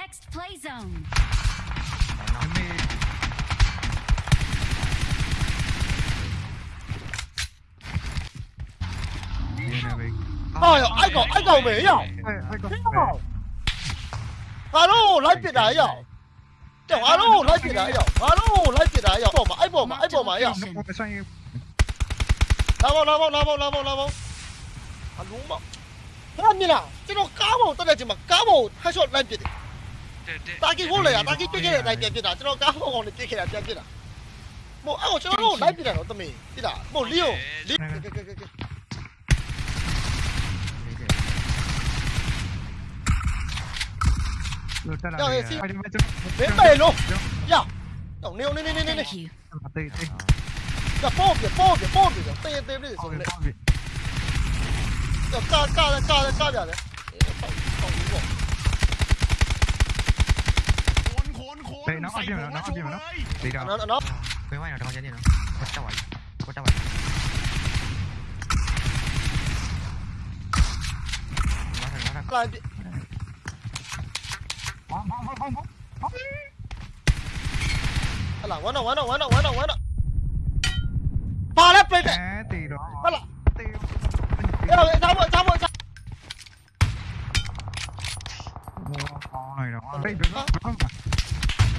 next play zone. Ôi, anh cậu, anh cậu về nhở? Alo, lấy tiền đấy nhở? Kiểu alo, lấy tiền đấy nhở? Alo, lấy tiền đấy nhở? Bỏ mà, anh bỏ mà, anh bỏ mà nhở? Lao vào, lao vào, lao vào, lao vào, lao vào. Anh đúng mà. Thế làm như nào? Chứ nó cá bầu, tao đây chỉ mặc cá bầu, hai chuột lên tiền đấy. လာပေါ့လာပေါ့လာပေါ့အလုံးမဟာမြင်လားကျွန်တော်ကားပေါ်တက်တဲ့ချိန်မှာကားပေါ်ဟက်ရှော့လိုက်ပစ်တယ်တာကီဖို့လေတာကီပစ်ခဲ့တဲ့အတိုင်းပြန်ပစ်တာကျွန်တော်ကားပေါ်ကောင်နဲ့ပစ်ခဲ့တာပြန်ပစ်တာမို့အဲ့ကိုကျွန်တော်တို့လိုက်ပစ်တာတော့တမင်တိလားမို့လီယိုလီကဲကဲကဲကဲ လို့တက်လာ ကြောက် တယ် ရဲ့စီ အဲ့ဒီ Đây, nó up đi mà, nó up đi mà, Đi đâu? Nó, nó, nó. Quê nào, đừng có chạy đi nó. Có cháu ấy Có cháu ấy Nó ra, nó ra Bóng, bóng, bóng, bóng Bóng Là, quấn rồi, quấn rồi, quấn rồi, quấn rồi, quấn rồi Ba lép lên kìa. Tì đó Ba lạ Tì Cái đầu, sao mượn, sao mượn, sao Ôi, đó. Đây, đừng có, đừng có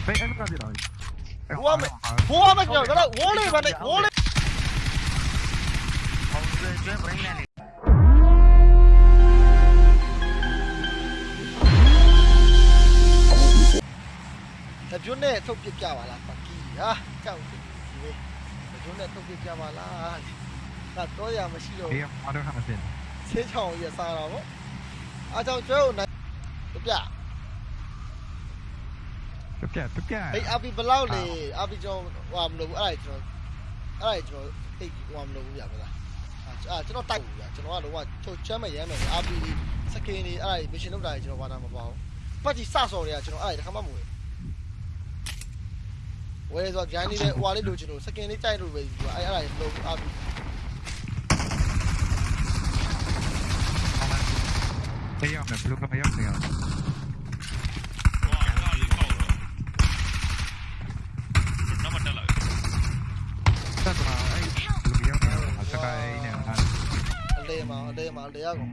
ဝမ်းတော့ပါလဲပြိတ်တယ် အဲတေးတော့ ဟလာ တေး အဲ့တော့အသားပေါ်အသားပေါ်အသား ဘောင်းလိုက်တော့ဘေးဘေးဘေးအဲ့ကကြတော့ ဘိုးမဘိုးမကြောက်တော့ဝိုးလေးပါနဲ့ဝိုးလေး အောင်ကျွဲကျွဲဘရင်းလန်နေ တကျွန်းနဲ့ထုတ်ပစ်ကြပါလားပကီဟာကြောက်ဒီလေတကျွန်းနဲ့ထုတ်ပစ်ကြပါလားကတော့ရမရှိတော့ ဒီမှာတော့ဟာစင် ဆေးချောင်းရစားတော့ဗောအားကြောင့်ကျွဲကိုနိုင်ပြ ပြပြပြအေးအပီဘလောက်လေအပီကျွန်တော်ဟိုမလို့ဘူးအဲ့ဒါကျွန်တော်အဲ့ဒါကျွန်တော်သိဟိုမလို့ဘူးရပါလားအာကျွန်တော်တိုက်ဘူးဗျာကျွန်တော်ကတော့ချုပ်ချမ်းမဲ့ရမ်းမယ်အပီစကင်နေအဲ့ဒါမရှင်လုပ်တာကျွန်တော်ဘာသာမပေါ့ပတ်ကြီးစဆော်တွေကကျွန်တော်အဲ့ဒါတခါမှမဝင်ဝဲဆိုဂျန်နေတဲ့ဟိုဟာလေးလိုချင်လို့စကင်လေးကြိုက်လို့ပဲဒီအဲ့အဲ့ဒါလုံးအပီတေးရောက်မယ်ဘလူးကမရောက်နေအောင် မှာအလဲမှာအလဲရကုန်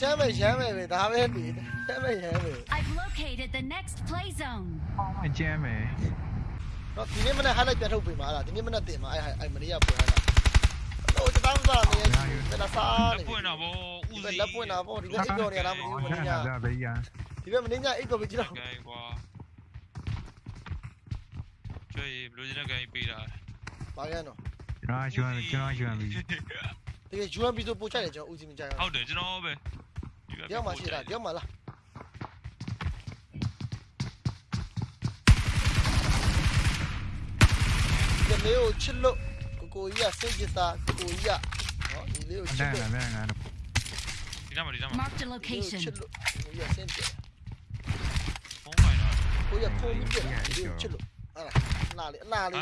ကျမ်းပဲရမ်းပဲပဲဒါပဲနေကျမ်းပဲရမ်းပဲ I've located the next play zone အော်အကျမ်းပဲတော့ဒီနေ့မနေ့ highlight ပြထုတ်ပေးမှာလားဒီနေ့မနေ့တင်မှာအဲ့အဲ့မနေ့ကပွဲလားတော့တန်းစားနေတယ်လာစားနေပွင့်တော့ဗောဦးစီးလက်ပွင့်တော့ဗောဒီကအိတ်တော်နေရလားမသိဘူးမင်းညာဒီကမင်းညာအိတ်တော်ပဲကြည့်တော့ဂိုင်းကွာကျွေးဘလူးဂျင်းကဂိုင်းပေးတာဘာကန်တော့ကျွန်တော်ကျွမ်းကျွန်တော်ကျွမ်းပြီ 没有去了，给我一下手机啥，给我一下。好，没有去了。Mark the location。哪里哪里？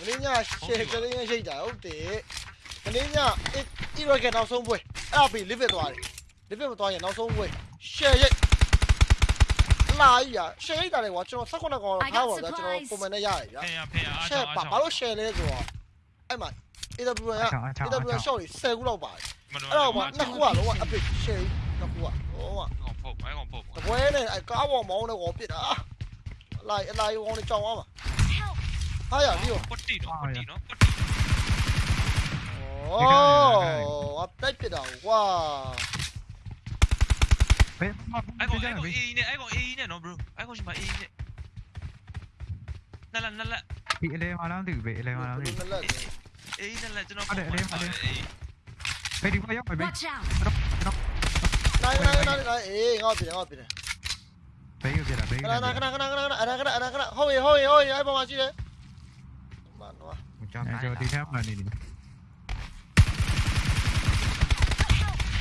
我呢？现在呢？现在有的。 မင်းညအီရော့ကနောက်ဆုံးပွဲအဲ့ဒါပြီးလစ်ဗစ်သွားတယ်လစ်ဗစ်မသွားရင်နောက်ဆုံးပွဲရှယ်ရိတ်လာကြီးอ่ะရှယ်ရိတ်တာလေကွာကျွန်တော်16ကောင်တော့ထားပါဗျာကျွန်တော်ပုံမှန်နဲ့ရတယ်ဗျာဖေးရဖေးရအားရှယ်ပါဘာလို့ရှယ်လဲဆိုတော့အဲ့မှာ AWR က AWR short တွေ10ခုလောက်ပါတယ်အဲ့တော့မှနှစ်ခုอ่ะလောကအပစ်ရှယ်နှစ်ခုอ่ะဟောကောင်ဖို့အဲကောင်ဖို့တပွဲနဲ့အဲကားပေါ်မောင်းတော့ကောပစ်တာအလိုက်အလိုက်ကောင်နဲ့ကြောင်အောင်ပါဟာရဒီရောပတ်တီနော်ပတ်တီနော်ပတ်တီ 오 앞달빛아 와 배, 막, 아이고 되잖아, 아이고 왜? A이네 아이고 A이네 너 bro 아이고 신발 A이네 날라 날라 bị lên mà làm thì bị lên mà làm thì A nên là cho nó để lên mà lên phải đi qua dốc phải bị này này này này ê ngon tiền ngon tiền phải cái gì là phải cái này cái này cái này cái này cái này cái này cái này cái này hôi hôi hôi ai bao mà chi đấy bạn quá cho đi theo mà này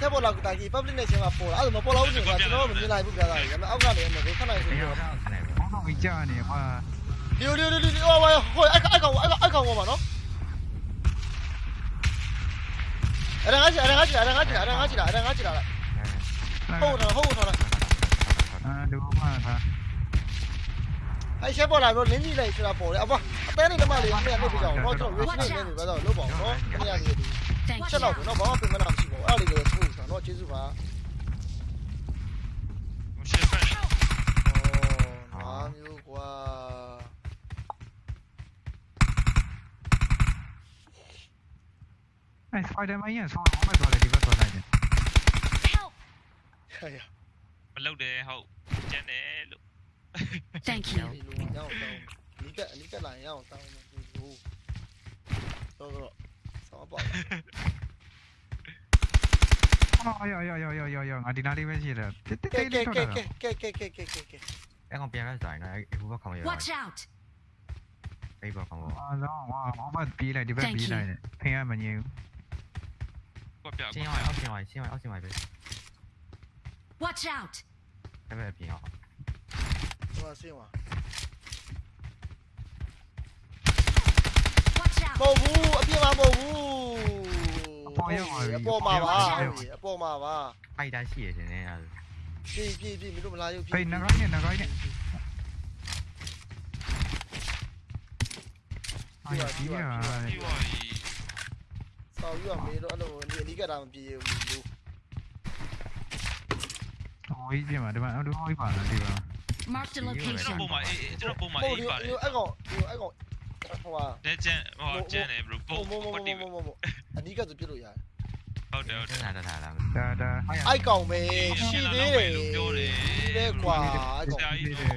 ဆက်ပေါ်လာကတာကြီး public နဲ့ချင်းမှာပေါ်လာအဲ့ဒါမပေါ်လာဘူးဆိုတော့ကျွန်တော်တို့မမြင်လိုက်ဘူးပြသားကြီးဒါပေမဲ့အောက်ကနေလည်းခဏလေးဆိုအေးတော့တော့ဆန်နေပြီဘောတော့ကြီးကြာနေကွာဒီဒီဒီဒီဟိုဟိုဟိုအဲ့အဲ့ကောင်အဲ့အဲ့ကောင်ဟောပါနော်အဲ့ဒါငါချီအဲ့ဒါငါချီအဲ့ဒါငါချီအဲ့ဒါငါချီလားအဲ့ဒါငါချီလားဟုတ်တော့ဟုတ်တော့အာဒူမာသာအဲ့ရှက်ပေါ်လာတော့လင်းကြီးလိုက်ဆိုတာပေါ်တယ်အပါအသေးလေးတမလေးမင်းကလုပ်ပြကြအောင်တော့ကျွန်တော် reach နေနေပဲတော့လုပ်ပါအောင်နော်ခဏလေးဒီ Thank ချက်တော့ you. နော်ဘာမှပြင်မနာမရှိပါ 这老公那娃跟我那是我二零二出上，那就是娃。我现在。哦，那有瓜。哎，快点买烟，上我买多来，你买多来点。哎呀，不漏的好，真的漏。Thank you。你个你个懒样，当我们不如，多多。 ပါ အော်ယောယောယောယောယောယောငါဒီနားလေးပဲရှိတယ်တိတိ ကဲ တိ ကဲ လေး ကဲ ထွက် ကဲ တာ ကဲကဲကဲကဲကဲ အဲ့ကောင်ပြန်ရဆိုင်နော်အဲ့ဘူဘကောင်ရ Watch out. အဲ့ဘောကောင်ဘော အာလောဝါအောင်မပြေးလိုက်ဒီဘက်ပြေးလိုက်တယ်ဖင်ရမငြင်း ကွက်ပြ ရှင်း ကွက် အောင်အောက်ရှင်းအောင်ရှင်းအောင်အောက်ရှင်းအောင်ပဲ Watch out. အဲ့ပဲပြင်အောင် ဟိုဆင်းပါ Watch မဟုတ်ဘူးအပြစ်မမဟုတ်ဘူးအပေါ်မှာပါအပေါ်မှာပါဖိုက်တာရှိရရှင်နေအဲ့ပြေးပြေးပြေးမင်းတို့မလာရုပ်ပြေးဖေးနဂိုင်းနဲ့နဂိုင်းနဲ့အာရပြေးရပြီးပါပြီဆောက်ယူရမေးတော့အဲ့လိုဒီအနိကတာမပြေဘူးလူဝေးပြမှာဒီမှာအတူဝေးပါလားဒီပါ Marked a ကျွန်တော် location. ပုံမှာအေးကျွန်တော်ပုံမှာဟုတ်အေးဒီပါတယ်အဲ့ကောင်ဒီအဲ့ကောင် ဟိုဟာ လက်ကျန်ဟောကျန်တယ်ဘရိုပုံ မမမ ကွက်တိ မမမအနိကဆိုပြစ်လို့ရတယ် ဟုတ်တယ်ဟုတ်တယ် ဒါဒါဒါဒါ ဒါဒါ အိုက်ကောင်ပဲရှိသေးတယ် လို့ပြောတယ် ဒီပဲကွာအဲ့ကောင် ကြာကြီးတော့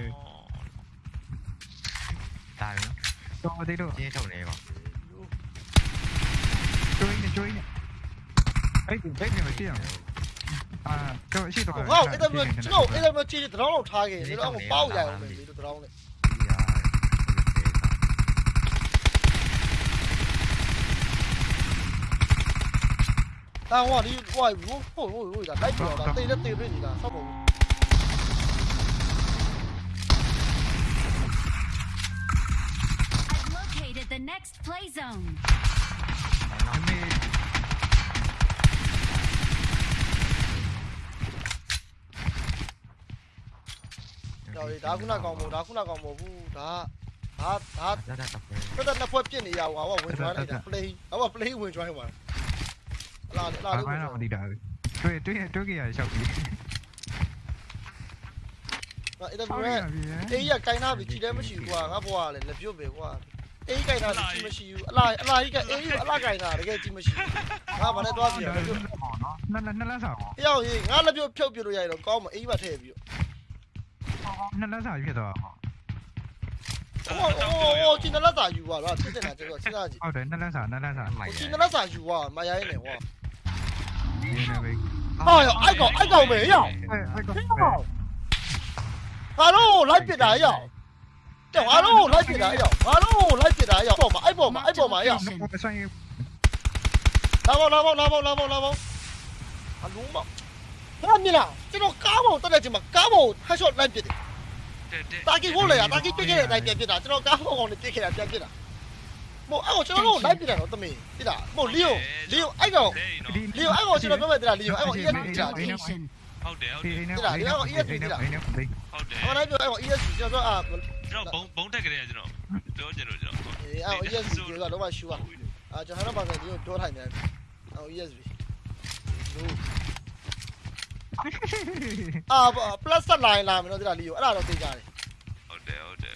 ဒါနော် တော့သေးတော့ ရှင်းထုတ်နေကော ကျွေးနေကျွေးနေအဲ့ဒီဘယ်မှာရှိအောင်အာတော့ရှိတော့ ဟုတ်အဲ့ဒါမျိုးကျွန်တော်အဲ့ဒါမျိုးချီတရောင်းလောက်ထားခဲ့တယ်တော့ပေါက်ရအောင်မယ်ဒီတရောင်းနဲ့ 但係我話你，喂，如果不如我嗱低調嗱低一調俾你嗱，收冇。The next play zone. Rồi đá cũng là còn mù, đá cũng là còn mù, đá. 打打，嗰陣阿 point 邊你又話我換咗嚟，play，我話 play 換咗係嘛？ လာလာအာလေးဘာဝင်တော့မသိတာတွေ့တွေ့တွေ့ကြရရှောက်ပြီးအဲ့ဒါဟုတ်မျိုးရပြီအေးရကိုင်းနာပြီကြည်လည်းမရှိဘူးကွာငါဘွားလည်းလက်ပြုတ်ပဲကွာအေးကိုင်းနာပြီကြည်မရှိဘူးအလားအလားကြီးကအေးအလားကိုင်းနာတကယ်ကြည်မရှိဘူးငါဘာနဲ့တွားစီရလက်ပြုတ်နော်နှစ်နှစ်လက်ဆောင်။ရောက်ရင်ငါလက်ပြုတ်ဖြုတ်ပြလို့ရရင်တော့ကောင်းမအေးပါထည့်ပြီးနှစ်လက်ဆောင်ဖြစ်သွားတော့။ဟိုဟိုဟိုချင်းလက်စာယူပါလားဖြစ်နေတာကျွန်တော်စဉ်းစားကြည့်ဟုတ်တယ်နှစ်လက်ဆောင်နှစ်လက်ဆောင်မို။က်ဟိုချင်းလက်စာယူပါမရိုင်းနဲ့ဟောဒီနေ့ပဲ။ဟာရောက်အိုက်ကောင်အိုက် ကောင်ပဲရောက်အဲ့အဲ့က။ငါတို့လိုက်ပစ်တာရောက်။တဲ့ငါတို့လိုက်ပစ်တာရောက်။ငါတို့လိုက်ပစ်တာရောက်။ပေါ်မှာအိုက်ပေါ်မှာအိုက်ပေါ်မှာရောက်ဆိုင်။လာပေါ့လာပေါ့လာပေါ့လာပေါ့လာပေါ့။အလုံးမ။ဘာမြင်လားကျွန်တော်ကားပေါ်တက်တဲ့ချိန်မှာကားပေါ်ဟက်ရှော့လိုက်ပစ်တယ်တဲ့တဲ့။တာကီကို လေတာကီပစ်ခဲ့တဲ့အတိုင်းပြန်ပစ်တာကျွန်တော်ကားပေါ်ကောင်နဲ့ပစ်ခဲ့တာပြန်ပစ်တာ။မို့အဲ့ကိုကျွန်တော်တို့လိုက်ပစ်တာတော့တမင်ပစ်တာ။မို့လီယိုလီယိုအိုက်ကောင်တဲ့နော်လီယိုအဲ့ကောင်ကျွန်တော်ပြောမယ်တလားလီယိုအဲ့ကောင် ESP ကြာ Location. ဟုတ်တယ်ဟုတ်ဒီတယ်နေ့ဒီလားဒီကောင် ESP ဒီလားဒီနေ့ဟုတ်တယ်ဟောလိုက်ပြောအဲ့ကောင် ESP ကျွန်တော်ပြောအာကျွန်တော်ဘုံဘုံတက်ကြတယ်ကျွန်တော်ပြောချင်လို့ကျွန်တော်အေးအဲ့ကောင် ESP ကတော့မှရှူอ่ะအာကျွန်တော်တော့ပါဆိုဒီကိုပြောထိုင်တယ်အဲ့ကောင် ESP လို့အာ plus ဆက်လာရင်လာမယ်နော်ဒီလားလီယိုအဲ့ဒါတော့သိကြတယ်ဟုတ်တယ်ဟုတ်တယ်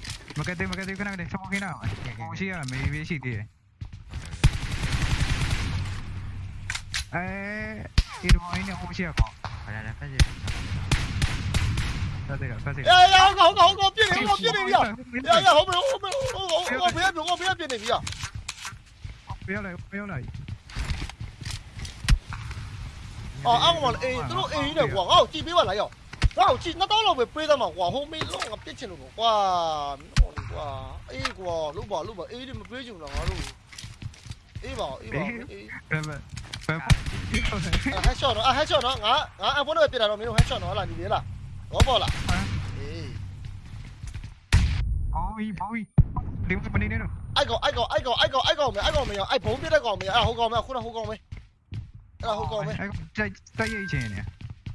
我给你，我给你，给你，怎么给你啊？我给你啊，没位置的。哎，你都给你，我给你啊。来来来，快点。快点啊！快点。呀呀，我我我我不要别的，我不要别的，不要。不要了，不要了。哦，俺忘 A，都 A 的我，哦，这边我来了。 ပြည့်နေပြီရပြောလိုက်ပြောလိုက်အော်အောက်မှာအေးသူတို့အေးနေကွာငါ့ကိုကြည့်ပေးပါလားရောငါ့ကိုကြည့်နှစ်တောင်းလောက်ပဲပေးသမှာကွာဟိုမေးလုံးငါပြစ်ချင်လို့ကွာမင်းတို့ကွာအေးကွာလို့ပါလို့ပါအေးဒီမပေးချင်တော့ငါတို့အေးပါအေးပါအေးဘယ်ဘယ်ဘယ်ဟက်ရှော့နော်ဟက်ရှော့နော်ငါငါအပေါ်တော့ပြတာတော့မင်းတို့ဟက်ရှော့နော်ဟလာညီလေးလားဘောပေါ်လားအေးအော်ဘောီဒီမနေနေတော့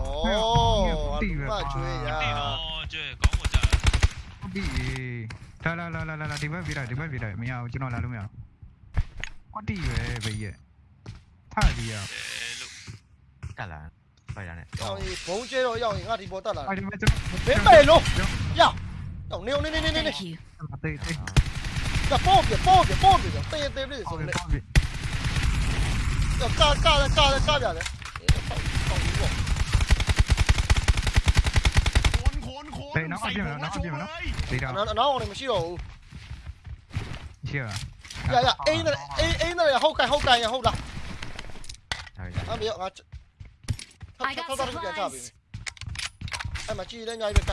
ဘက်ကလည်းနန်းနိုင်ပါအင်းတင်းอืมအားရမီတော့အောင်လေးမင်းတို့အေးနဲ့ငါဟက်ရှော့ရအောင်မပြစ်နိုင်ဟုတ်လားအင်းပပသုံးစားနဲ့အဖုန်းနဲ့မင်းကိုဟက်ရှော့ပြစ်တယ်ဟောပေါ့လားအဲမိုင်ခေါမုန်းထိပ်ပါ Location. ရရရရရရရအဲ့ကောင်ပြအောင်ပါရအော 对，拿出去嘛，拿出去嘛，对吧？拿，拿我那边先喽。行。呀呀，哎哎，那个，后开后开呀，后啦。哎呀。拿啤酒，拿。哎，他妈，注意点，那边。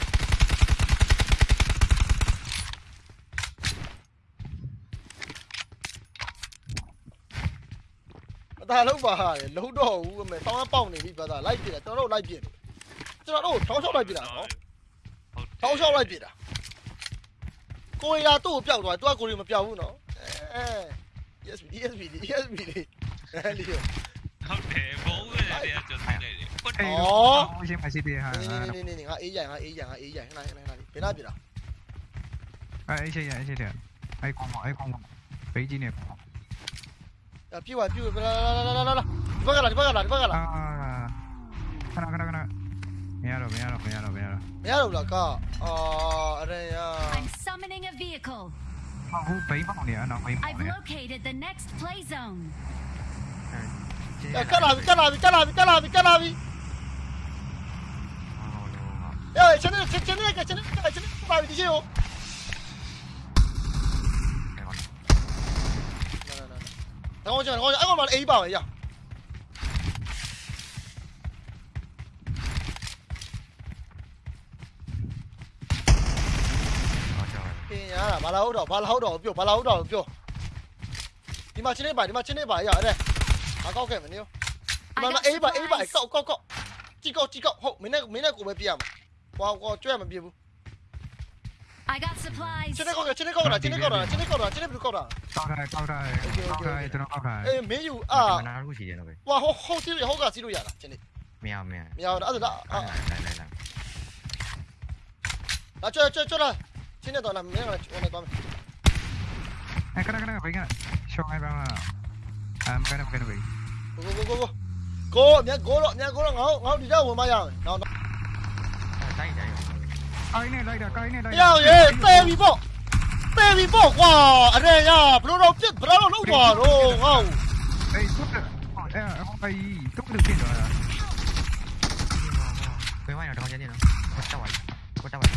打了吧，老多，他妈，打完包呢，这边打，那边打，打到那边，这边打到长沙那边了。 ဖိုင်ရနဲ့အောင်ကြီးဘုံကျဲတော့ရောက်ရင်ငါဒီပေါ်တက်လာအဲ့ဒီဘက်ကျွန်ဘယ်ပဲလို့ရအောင်နေနေနေနေနေ Thank you. တော်တေးတေးကပေါ့ပြပေါ့ပြပေါ့ပြတေးတေးလေးဟုဆိုတ်နေတယ်ဟုတ်ပြီကာကာကာကာပြတယ်ပေါ့ပေါ့ဒီပေါ့တေးနောက်အပြင်နောက်အပြင်နော်ဒေတာနောက်နောက်အောင်မရှိတော့ဘူးရှိရရရအိင်းအိင်းအိင်းနဲ့ဟုတ်ကန်ဟုတ်ကန်ရဟုတ်လားဟုတ်ရအမေငါ I ထောက် got ထောက်ထောက်ပြန်ချပြီ supplies. အဲ့မှာကြည်လဲညာပြီကဒါလုံးပါဟာလုံးတော့ဘူးအမေတောင်းပေါက်နေပြီဘာသာလိုက်ပြတယ်ကျွန်တော်တို့လိုက်ပြတယ်ကျွန်တော်တို့ထောင်းချောက်လိုက်ပြတာနော်ထောင်းချောက်လိုက်ပြတာကိုရီးယားသူ့ကိုပျောက်သွားတယ်သူကကိုရီးမပျောက်ဘူးနော်အဲ ESP ESP ESP လေးအဲ့လီယောဟုတ်တယ်ဘုံရဲ့တရားကျွတ်နေတယ်ကွတ်အေးဩရှိမရှိသေးဟာနေနေနေနေငါအေးရငါအေးရငါအေးရဟလာဟလာဟလာဘယ်နာပြတာအဲ့ရှိရရှိတယ်အဲ့ကောင်အဲ့ကောင်ဘေးကြီးနေပြည့်ဝပြည့်ဝလာလာလာလာလာဒီဘက်ကလာဒီဘက်ကလာဒီဘက်ကလာအာခဏခဏခဏ Míralo, míralo, míralo, míralo. Míralo, loco. Oh, đây. I'm summoning a vehicle. Nó cũng phí mất nè, nó phí mất nè. I've located the next play zone. Cái nào đi cái nào đi cái nào đi cái nào đi cái nào đi. Ơi, Calabi, calabi, calabi, chân calabi. Ya, çene, çene, çene, chân çene, çene, calabi diyeceğim o. Đang ngồi chờ, đang ngồi, anh ngồi vào A bảo vậy nhỉ? ဘာလာဟုတ်တော့ဘာလာဟုတ်တော့ပြောဘာလာဟုတ်တော့ပြောဒီမှာချင်းနေပါဒီမှာချင်းနေပါရအဲ့အကောက်ခဲ့မနေရောဒီမှာအေးပါအေးပါကောက်ကောက်ကောက်ကြည့်ကောက်ကြည့်ကောက်ဟုတ်မင်းနဲ့မင်းနဲ့ကိုပဲပြရမှာဟွာကောကျွဲမပြဘူး I got supplies. ချင်းနေကောက်ချင်းနေကောက်တာချင်းနေကောက်တာချင်းနေကောက်တာချင်းနေဘယ်လိုကောက်တာကောက်ထားကောက်ထားကောက်ထားကျွန်တော်ကောက်ထားအေးမင်းယူအာနားခုရှိတယ်တော့ပဲဟွာဟိုဟိုစီးဟိုကစီးလို့ရတာချင်းနေမရမရမရတော့အဲ့ဒါလာလာလာလာလာကျွဲကျွဲကျွဲလာချင်းနေတော့လာမင်းကဟိုနေတော့အဲ့ခဏခဏဘေးကရှောင်းလို Sini Này, enam ini cái mana cái Eh, kena kena apa kena? Shock apa mana? Am kena kena apa? Go go go go. Go, Go, ni go lo, ni go lo ngau ngau di jauh mana? Nau. Đây đây. Cái này đây là cái này đây. Yêu ye, tê bị bộ, tê bị bộ quá. Ở đây nhá, bro đâu chết, bro đâu lúc quá rồi, ngau. Đây, cút được. Ờ, không phải, cút được tiền rồi. Quay máy nào đó nhanh nhanh nào. Có tao vậy, có tao vậy.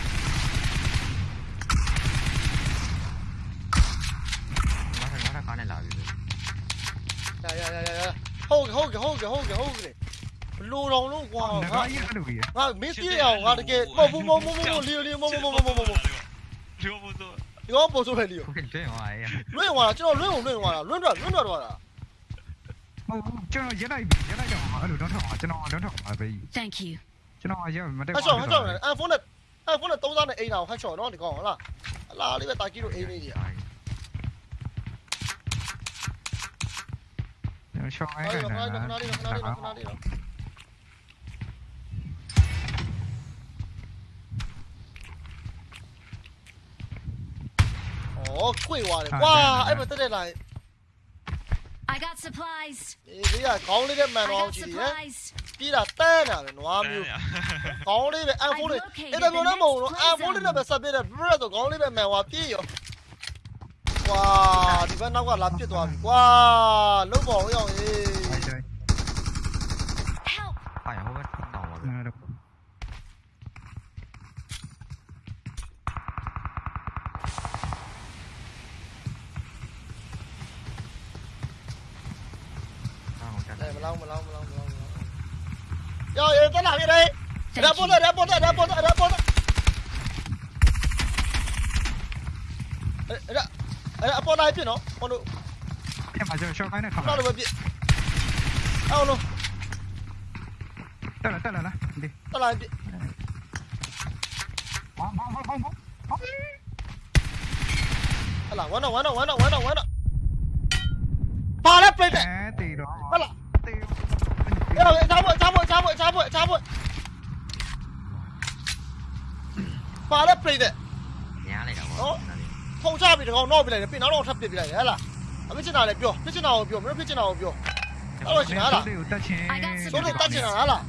ရရရရဟုတ်ဟုတ်ဟုတ်ဟုတ်ဟုတ်ဘလို့တော့လို့ကွာငါငါရရတယ်ဗျာငါမင်းပြေးအောင်ငါတကယ်မဟုတ်ဘူးမဟုတ်ဘူးမဟုတ်ဘူးလီယိုလီယိုမဟုတ်ဘူးမဟုတ်ဘူးမဟုတ်ဘူးလျောဖို့တော့ဒီကောင်ပို့ဆိုပဲလီယိုကိုကဲဟောအေးလွင့်သွားတာကျွန်တော်လွင့်အောင်လွင့်သွားတာလွင့်တော့လွင့်တော့သွားတာမဟုတ်ကျွန်တော်ရက်လိုက်ပြီရက်လိုက်တော့အဲ့လိုတော့ထောက်ပါကျွန်တော်တော့ထောက်ပါပဲ Thank you. ကျွန်တော်ရက်မတက်ဟတ်ချောဟတ်ချောအဖုန်းနဲ့အဖုန်းနဲ့သုံးစားနဲ့အိမ်အောင်ဟတ်ချောနော်ဒီကောင်ဟုတ်လားအလားလေးပဲတာကြီးတို့အိမ်လေးကြီး ရှောင်းခရိုဏင်းလေးနေတာခဏလေးခဏလေးခဏလေးခဏလေးအော်ကွေသွားတယ်ကွာအဲ့မတက်တဲ့လိုက် I got supplies. ဒီလေးကခေါင်းလေးနဲ့မှန် I တော့ got ကြည့်တယ် supplies. ပြီးတာတဲတာပဲနွားမျိုးခေါင်းလေးပဲအဖုန်းလေးအဲ့ဒါမျိုးလည်းမဟုတ်ဘူးအဖုန်းလေးနဲ့ပဲဆက်ပြတဲ့ဘရက်ဆိုခေါင်းလေးပဲမှန်သွားပြေးရော 哇！你们哪个拦截断？哇！老婆哟！哎，对。哎呀，我们听到了。那都。đây mà long mà long mà long mà long rồi em tao làm đây ra bốt rồi ra bốt rồi ra bốt rồi ra bốt rồi ra 아니 아빠 나 해피 너 어느 템 맞으면 쇼 가네 가 나도 해피 아 어느 따라 따라 나 근데 따라 해피 방방방방방 알라 원어 원어 원어 원어 원어 바람 불 때. 에띠로. 알라. 야, 잡아, 잡아, 잡아, 잡아, 잡아. 바람 불 때. 야, 내가. 어? ထုံချပြီးတကောင်တော့ပြလိုက်တယ်ပြင်တော့ထပ်ပြစ်ပြလိုက်တယ်ဟဲ့လားအမေချင်တာလည်းပြောပြချင်တာကိုပြောမင်းပြချင်တာကိုပြောအဲ့လိုရှင်ဟာလားကိုတက်ချင်းစိုးတွေတက်ချင်တာဟာလား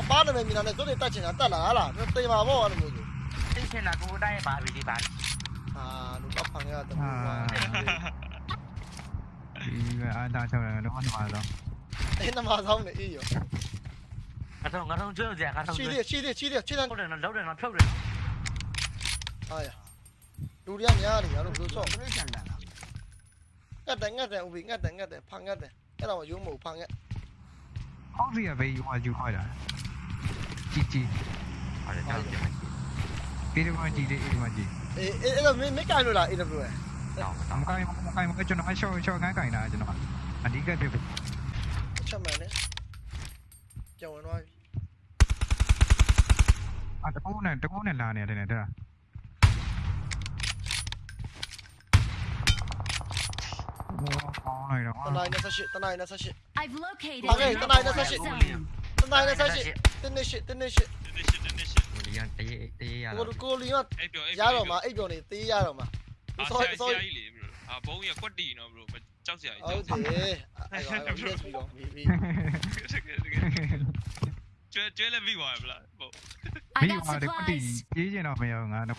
အပားနာမည်မြင်တာနဲ့စိုးတွေတက်ချင်တာတက်လာဟာလားတေးပါဘောအဲ့လိုမျိုးသိချင်တာကိုတိုင်းပါပြီဒီပါအာလူတော့ဖန်ရတယ်အာဒီကအာတာချောင်းတယ်တော့မှမှာတော့အဲ့နမဆောင်နေအေးရောအတော့ငါတော့ကျွေးကြငါတော့ရှိကျွေးသေးရှိသေးရှိသေးချစ်တယ်ဟုတ်တယ်နော်လောက်တယ်နော်ဖြုတ်တယ်အာရ လူတွေကများနေရလို့ဘယ်လိုဆော့ခရစ်ယာန်တန်လားငတ်တယ်ငတ်တယ်ဦးဘီငတ်တယ်ငတ်တယ်ဖန်ငတ်တယ်အဲ့ဒါမှရိုးမဟုတ်ဖန်ငတ် How do you have you are you hide at? GG ဟာလေတောင်းကြမယ်ဒီလိုမှကြည့်တယ်ဒီမှာကြည့်အေးအဲ့တော့မင်းမကိုင်လို့လား AW ရဲ့တော့မကိုင်မကိုင်မကိုင်ကျွန်တော်အရှော့ရှော့ခိုင်းခိုင်းတာကျွန်တော်အဓိကပြပြချက်မှန်တယ်ကျော်ဝင်သွားပြီအာတကူနဲ့တကူနဲ့လာနေတယ်တဲ့ ဒါဘောင်းလိုက်တော့တနိုင်28တနိုင်28 I've located Okay, the tonight, next that's play it. zone. တနိုင်28တင်းနေရှစ်တင်းနေရှစ်တင်းရှစ်တင်းရှစ်ဟိုဒီကတရေတရေရကိုတော့ကိုလီကအဲ့ပြောအဲ့ရတော့မှာအိပ်ပြောနေသေးရတော့မှာအာဆရာဆရာကြီးလေဘရိုအာဘုံရကွက်တီနော်ဘရိုကြောက်စရာကြီးဟုတ်ကြောက်တယ်အဲ့တော့ yes ပြီးတော့ပြီးပြီးကျွဲကျွဲလည်းပြီးသွားပြီလားဟုတ် I မိ got ပါတဲ့ပတိ supplies. ကြီးကျင်တော့မရငါတော့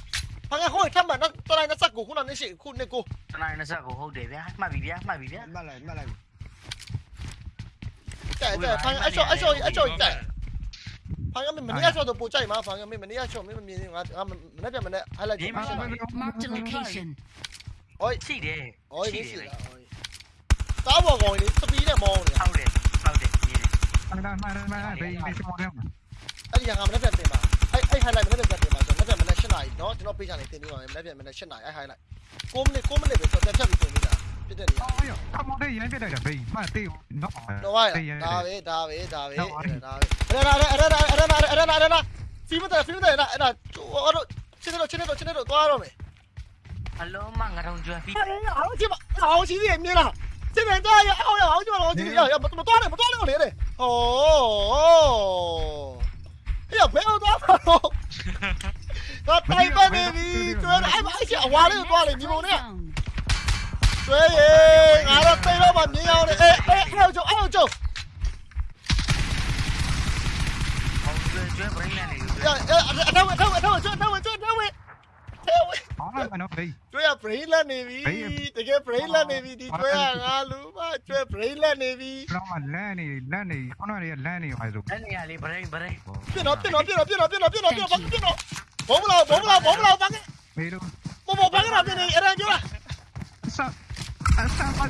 ဘာကဟိုထပ်မှတော့တလိုက်နဲ့စက်ကိုခုနနေရှိခုနေကိုတနိုင်နဲ့ဆက်ကိုဟုတ်တယ်ဗျာမှတ်ပြီဗျာမှတ်ပြီဗျာမှတ်လိုက်မှတ်လိုက်တဲ့တဲ့ဖန်အချောအချောအချောတဲ့ဖန်ကမင်းမနေ့အချောတော့ပို့ကြိုက်မှာဖန်ကမင်းမနေ့အချောမင်းမမြင်ငါမနေ့ပြန်မနေ့ highlight ကြည့်မှာ Marked a location. ဟိုရှိတယ်ဟိုရေးစီလားတားဘောကောင်လေးစပီးနဲ့မောင်းနေတာဟုတ်တယ်ဟုတ်တယ်မြင်တယ်အဲ့ဒါမှန်မှန်ဘေးဘေးစမောတယ်အဲ့ဒီကငါမနေ့ပြန်တင်ပါအဲ့အဲ့ highlight မနေ့ပြန်တင်ပါ ဆိုမနေ့ပြန်မနေ့7နာရီเนาะကျွန်တော် page ကနေတင်ပြီးပါမယ်မနေ့ပြန်မနေ့7နာရီအဲ့ highlight 6မိနစ်6မိနစ်ပဲဆိုတော့တက်ဖြတ်ပြီးတင်ပြီးတာဖြစ်တဲ့နေရာ အော်ရခမောတဲ့ရမ်းပြလိုက်တာဘေးမှတေးနော် တော့ရဒါပဲဒါပဲဒါပဲဒါပဲအဲ့ဒါအဲ့ဒါအဲ့ဒါအဲ့ဒါအဲ့ဒါအဲ့ဒါဖီမတဲ့ဖီမတဲ့အဲ့ဒါအဲ့ဒါအဲ့ဒါချင်းတော့ချင်းတော့ချင်းတော့သွားရမယ် အလုံးမငါတော့ကျွမ်းပြီ 好鸡巴，好鸡的面了，这边这样，好呀，好鸡巴，好鸡的，要要不怎么断了，不断了我连的，哦，哎呀，不要断了， 我带班的你，对了，哎妈，哎呀，挖了又断了，你蒙的， Zone. 对耶，俺都对了把民谣的，哎哎，还有救，还有救， ဟုတ်ကျွမ်းကျွမ်း brain နဲ့နေကျွ 要 မ်း 要，他稳他稳他稳，这他稳这他稳，他稳， ဟော င်းလိုက်မနော်ဘေး ကျွဲက brain လက်နေပြီ ဘေး တကယ် brain လက်နေပြီဒီကျွဲကငါလူမကျွဲ brain လက်နေပြီ လောကလန့်နေလန့်နေခုနကလန့်နေပါဆို အဲ့နေရာလေးဗရိန်ဗရိန် ပြစ်တော့ပြစ်တော့ပြစ်တော့ပြစ်တော့ပြစ်တော့ပြစ်တော့ပြစ်တော့ပြစ်တော့ 40 40 40 bắn. Một một bắn cái nào đi ra chưa? Sao? À, sao mà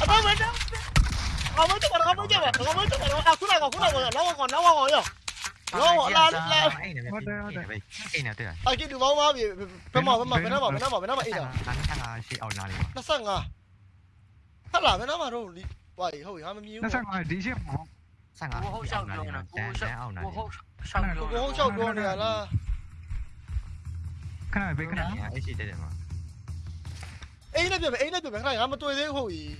Ở đâu vậy đó? Không mới chút còn không mới chưa mà, không mới chút còn à cuối này còn cuối này còn nó còn nó còn rồi. Nó. Cái nào thế à? À cái đường máu máu bị phải mò phải mò phải nó mò phải nó mò phải nó mò ít rồi. Nó sang. Nó sang à. Hết là phải nó mà rồi. Vậy hồi hai mươi nhiêu. Nó sang à đi chứ. 上啊！我好想弄呢，我想，我好想弄，我好想弄呢啦。看那边，看那边，A 是这点吗？A 那边，A 那边，看那俺们对的好意。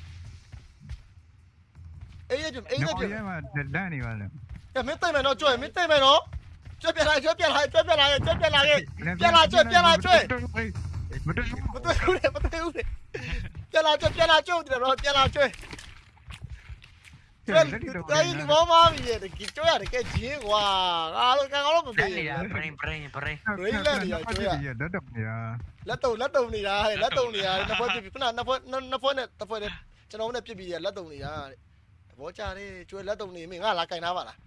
A 那边，A 那边。你嘛，哪里嘛呢？呀，没对面咯，追，没对面咯，追别来，追别来，追别来，追别来，别来追，别来追。不对，不对，不对，不对，别来追，别来追，你了，别来追。 တိုင်းလူမမမီရဲ့တကီကြောရတကယ်ကြီးကွာငါတို့ကောင်တော့မပေးဘူး brain brain brain ရိတ်လက်ရကြောရလက်တုံနေတာလက်တုံလက်တုံနေတာတဲ့လက်တုံနေတာနှစ်ဖွဲ့ပြခုနနှစ်ဖွဲ့နှစ်ဖွဲ့နဲ့တစ်ဖွဲ့နဲ့ကျွန်တော်နဲ့ပြစ်ပြီးရလက်တုံနေတာတဲ့သဘောကျတယ်ကျွဲလက်တုံနေမင်းငါလာကင်ထားပါလား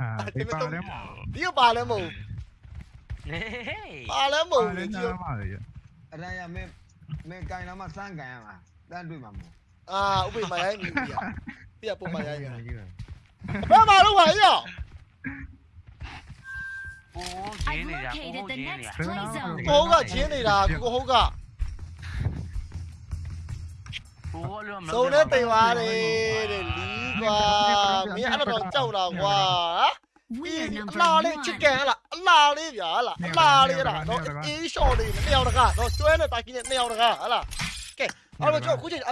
အာဒီပါလဲမဟုတ်ဒီပါလဲမဟုတ်ပါလဲမဟုတ်လေကျွဲအလားရမင်းမင်းကင်လာမှစမ်းကင်ရမှာတန်းတွေ့မှာမဟုတ် 啊，我被买来米米啊，不要不买来个，不要马路牌呀。我接你啦，我接你啦，我好噶接你啦，我好噶。số nữa tùy hoa đi để lý qua mấy anh nó trâu là qua đi la đi chứ kẻ là la đi giờ là la đi là nó ý số đi neo được à nó chơi nó tại kia neo được à là kệ anh mà cho cuối trình